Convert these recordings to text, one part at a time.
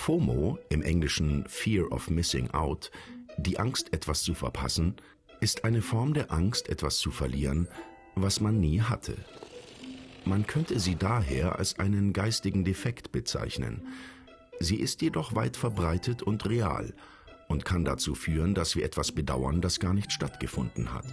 FOMO, im Englischen Fear of Missing Out, die Angst, etwas zu verpassen, ist eine Form der Angst, etwas zu verlieren, was man nie hatte. Man könnte sie daher als einen geistigen Defekt bezeichnen. Sie ist jedoch weit verbreitet und real und kann dazu führen, dass wir etwas bedauern, das gar nicht stattgefunden hat.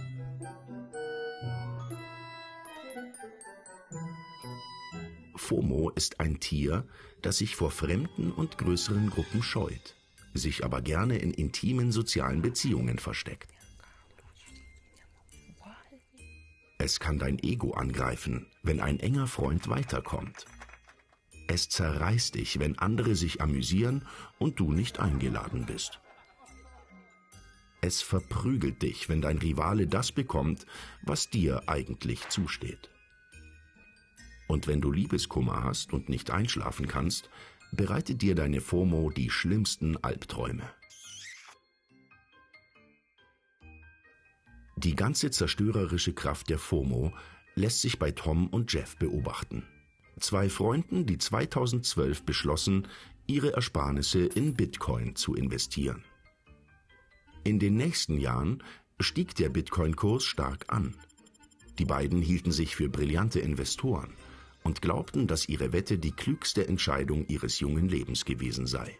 FOMO ist ein Tier, das sich vor fremden und größeren Gruppen scheut, sich aber gerne in intimen sozialen Beziehungen versteckt. Es kann dein Ego angreifen, wenn ein enger Freund weiterkommt. Es zerreißt dich, wenn andere sich amüsieren und du nicht eingeladen bist. Es verprügelt dich, wenn dein Rivale das bekommt, was dir eigentlich zusteht. Und wenn du Liebeskummer hast und nicht einschlafen kannst, bereitet dir deine FOMO die schlimmsten Albträume. Die ganze zerstörerische Kraft der FOMO lässt sich bei Tom und Jeff beobachten. Zwei Freunden, die 2012 beschlossen, ihre Ersparnisse in Bitcoin zu investieren. In den nächsten Jahren stieg der Bitcoin-Kurs stark an. Die beiden hielten sich für brillante Investoren und glaubten, dass ihre Wette die klügste Entscheidung ihres jungen Lebens gewesen sei.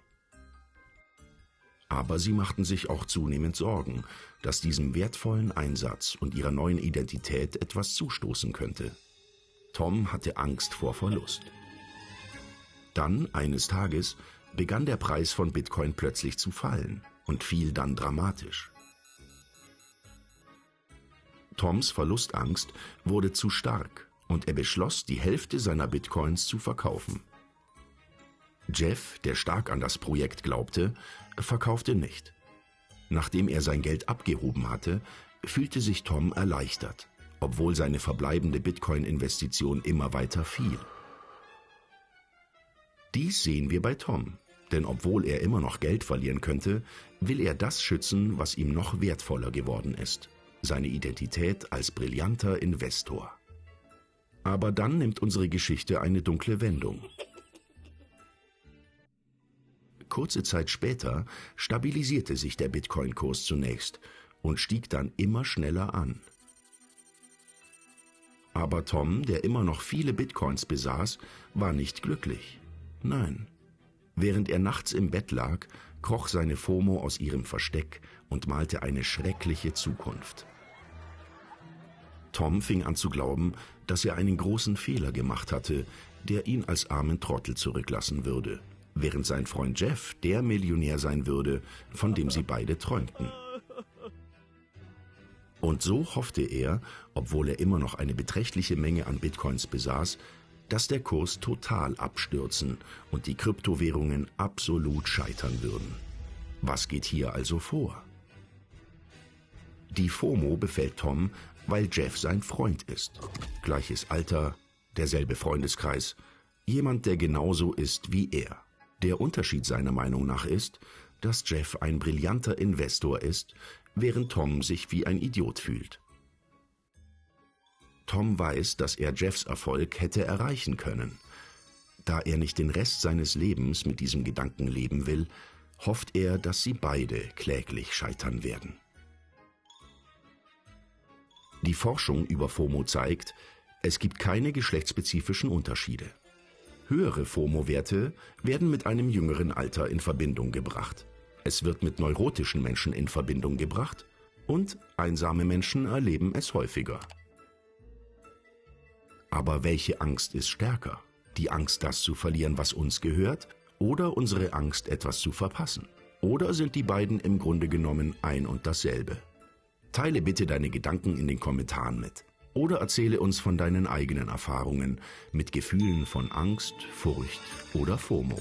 Aber sie machten sich auch zunehmend Sorgen, dass diesem wertvollen Einsatz und ihrer neuen Identität etwas zustoßen könnte. Tom hatte Angst vor Verlust. Dann, eines Tages, begann der Preis von Bitcoin plötzlich zu fallen und fiel dann dramatisch. Toms Verlustangst wurde zu stark und er beschloss, die Hälfte seiner Bitcoins zu verkaufen. Jeff, der stark an das Projekt glaubte, verkaufte nicht. Nachdem er sein Geld abgehoben hatte, fühlte sich Tom erleichtert, obwohl seine verbleibende Bitcoin-Investition immer weiter fiel. Dies sehen wir bei Tom, denn obwohl er immer noch Geld verlieren könnte, will er das schützen, was ihm noch wertvoller geworden ist, seine Identität als brillanter Investor. Aber dann nimmt unsere Geschichte eine dunkle Wendung. Kurze Zeit später stabilisierte sich der Bitcoin-Kurs zunächst und stieg dann immer schneller an. Aber Tom, der immer noch viele Bitcoins besaß, war nicht glücklich. Nein. Während er nachts im Bett lag, kroch seine FOMO aus ihrem Versteck und malte eine schreckliche Zukunft. Tom fing an zu glauben, dass er einen großen Fehler gemacht hatte, der ihn als armen Trottel zurücklassen würde, während sein Freund Jeff der Millionär sein würde, von dem sie beide träumten. Und so hoffte er, obwohl er immer noch eine beträchtliche Menge an Bitcoins besaß, dass der Kurs total abstürzen und die Kryptowährungen absolut scheitern würden. Was geht hier also vor? Die FOMO befällt Tom, weil Jeff sein Freund ist. Gleiches Alter, derselbe Freundeskreis, jemand, der genauso ist wie er. Der Unterschied seiner Meinung nach ist, dass Jeff ein brillanter Investor ist, während Tom sich wie ein Idiot fühlt. Tom weiß, dass er Jeffs Erfolg hätte erreichen können. Da er nicht den Rest seines Lebens mit diesem Gedanken leben will, hofft er, dass sie beide kläglich scheitern werden. Die Forschung über FOMO zeigt, es gibt keine geschlechtsspezifischen Unterschiede. Höhere FOMO-Werte werden mit einem jüngeren Alter in Verbindung gebracht. Es wird mit neurotischen Menschen in Verbindung gebracht und einsame Menschen erleben es häufiger. Aber welche Angst ist stärker? Die Angst, das zu verlieren, was uns gehört, oder unsere Angst, etwas zu verpassen? Oder sind die beiden im Grunde genommen ein und dasselbe? Teile bitte deine Gedanken in den Kommentaren mit. Oder erzähle uns von deinen eigenen Erfahrungen mit Gefühlen von Angst, Furcht oder FOMO.